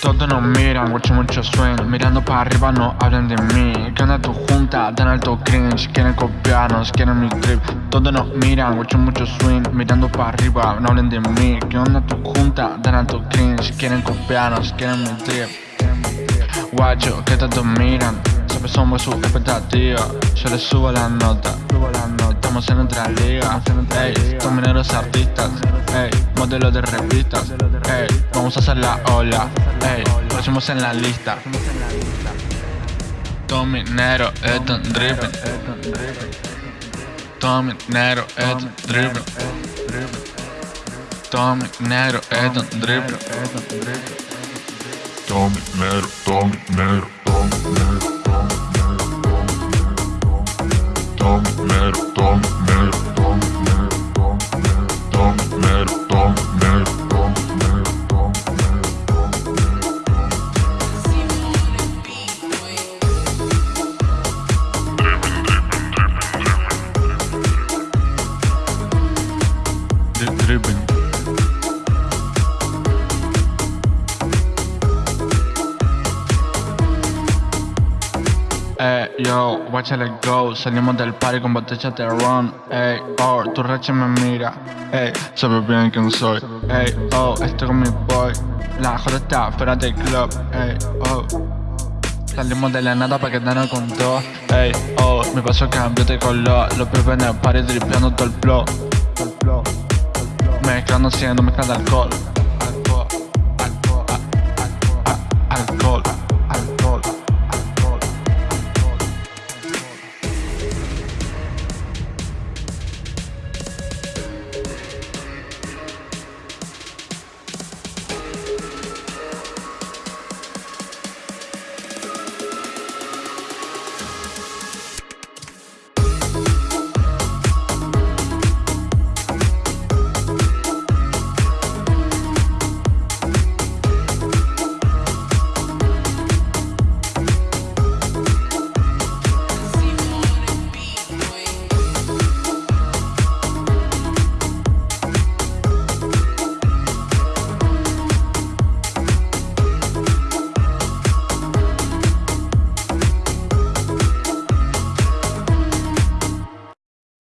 Todos nos miran, mucho mucho swing Mirando para arriba no hablan de mí. ¿Qué onda tu junta? Dan alto cringe. Quieren copiarnos, quieren mi trip. Todos nos miran, mucho mucho swing. Mirando para arriba, no hablen de mí. ¿Qué onda tu junta? Dan alto cringe. Quieren copiarnos, quieren mi trip. Guacho, que todos miran Siempre somos su expectativa Yo les subo la nota Estamos en otra liga Ey, son mineros artistas. Ey, modelos de revistas. Ey, vamos a hacer la ola. Ey, próximos en la lista. Todo minero, esto es dripping Todo minero, esto es dripping Todo minero, esto es dripping Tom Nero, Рыбань. Eh, yo, watch let go. Salimos del party con botellas de ron. Ey, oh, tu racha me mira. Ey, sabes bien quién soy. Ey, oh, estoy con mi boy. La joda está fuera del club. Ey, oh. Salimos de la nada para quedarnos con dos. Ey, oh, mi paso cambió de color. Los pibes en el party dripeando todo el flow. Mezclando, siendo mezclando alcohol